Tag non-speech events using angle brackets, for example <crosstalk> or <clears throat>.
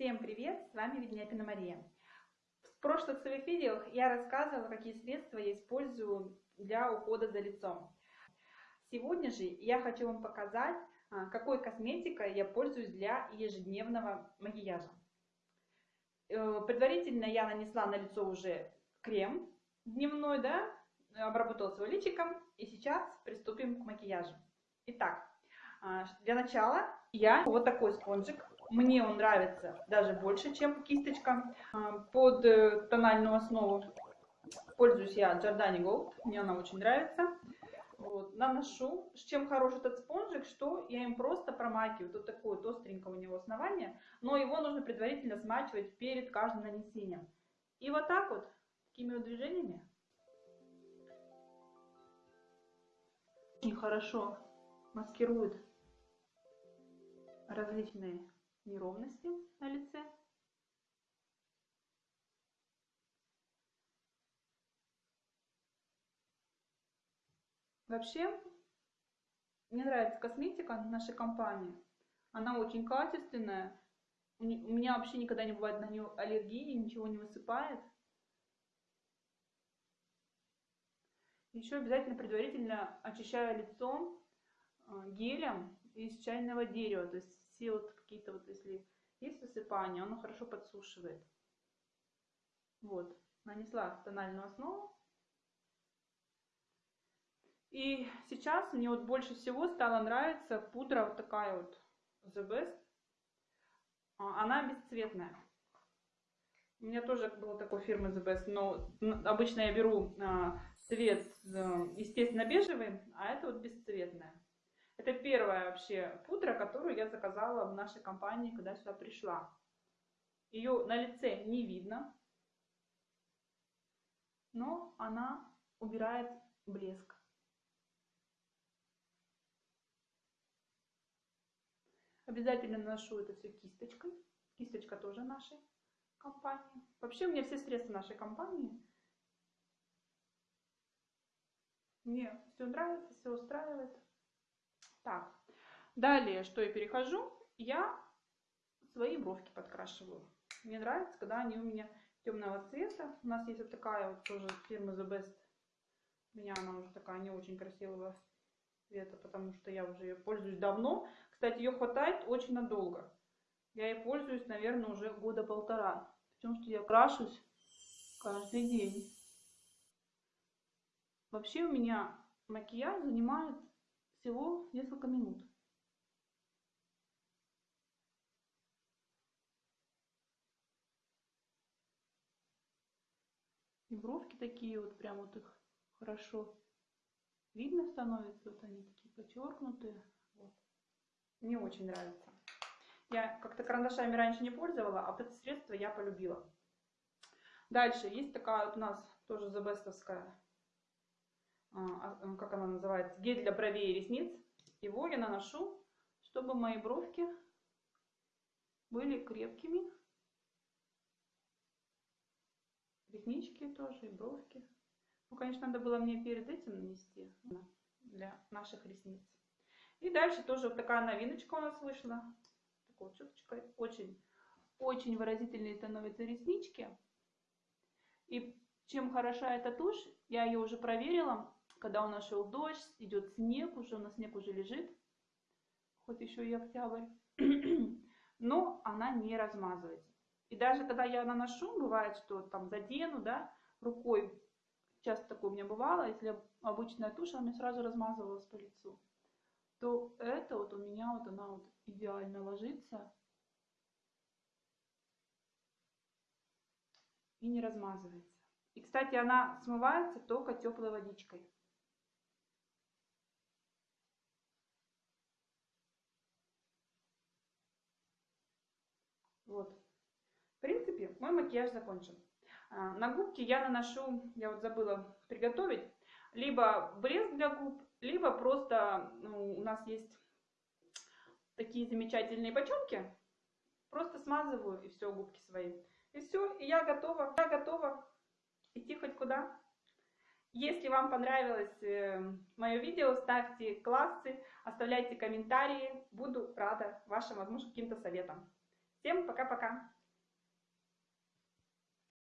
Всем привет! С вами Ведняпина Мария. В прошлых своих видео я рассказывала, какие средства я использую для ухода за лицом. Сегодня же я хочу вам показать, а, какой косметикой я пользуюсь для ежедневного макияжа. Э, предварительно я нанесла на лицо уже крем дневной, да, обработала свой личиком, и сейчас приступим к макияжу. Итак, а, для начала я вот такой спонжик мне он нравится даже больше, чем кисточка. А, под э, тональную основу пользуюсь я Giordani Gold. Мне она очень нравится. Вот, наношу. С чем хорош этот спонжик, что я им просто промакиваю. Тут такое вот остренькое у него основание, но его нужно предварительно смачивать перед каждым нанесением. И вот так вот, такими вот движениями, очень хорошо маскирует различные неровности на лице. Вообще, мне нравится косметика нашей компании. Она очень качественная. У меня вообще никогда не бывает на нее аллергии, ничего не высыпает. Еще обязательно предварительно очищаю лицо э, гелем из чайного дерева. То есть все вот какие-то вот, если есть высыпание, оно хорошо подсушивает. Вот, нанесла тональную основу. И сейчас мне вот больше всего стала нравиться пудра вот такая вот The Best. А, она бесцветная. У меня тоже была такой фирмы The Best, но обычно я беру а, цвет э, естественно бежевый, а это вот бесцветная. Это первая вообще пудра, которую я заказала в нашей компании, когда сюда пришла. Ее на лице не видно, но она убирает блеск. Обязательно наношу это все кисточкой. Кисточка тоже нашей компании. Вообще у меня все средства нашей компании. Мне все нравится, все устраивает. Так, далее, что я перехожу, я свои бровки подкрашиваю. Мне нравится, когда они у меня темного цвета. У нас есть вот такая вот тоже фирма The Best. У меня она уже такая не очень красивого цвета, потому что я уже ее пользуюсь давно. Кстати, ее хватает очень надолго. Я ей пользуюсь, наверное, уже года полтора. Потому что я крашусь каждый день. Вообще у меня макияж занимает всего несколько минут. И бровки такие вот, прям вот их хорошо видно становится. Вот они такие подчеркнутые. Вот. Мне очень нравится. Я как-то карандашами раньше не пользовала, а это средство я полюбила. Дальше есть такая вот у нас тоже забестовская как она называется, гель для бровей и ресниц. Его я наношу, чтобы мои бровки были крепкими. Реснички тоже и бровки. Ну, конечно, надо было мне перед этим нанести для наших ресниц. И дальше тоже вот такая новиночка у нас вышла. Такой вот щеточкой. Очень, очень выразительные становятся реснички. И чем хороша эта тушь, я ее уже проверила когда у нас шел дождь, идет снег, уже у нас снег уже лежит, хоть еще и октябрь, <clears throat> но она не размазывается. И даже когда я наношу, бывает, что там задену, да, рукой, часто такое у меня бывало, если обычная тушь, она мне сразу размазывалась по лицу, то это вот у меня вот она вот идеально ложится и не размазывается. И, кстати, она смывается только теплой водичкой. Вот. В принципе, мой макияж закончен. А, на губки я наношу, я вот забыла приготовить, либо блеск для губ, либо просто ну, у нас есть такие замечательные бочонки. Просто смазываю и все, губки свои. И все, и я готова, я готова идти хоть куда. Если вам понравилось э, мое видео, ставьте классы, оставляйте комментарии. Буду рада вашим, возможно, каким-то советам. Всем пока-пока!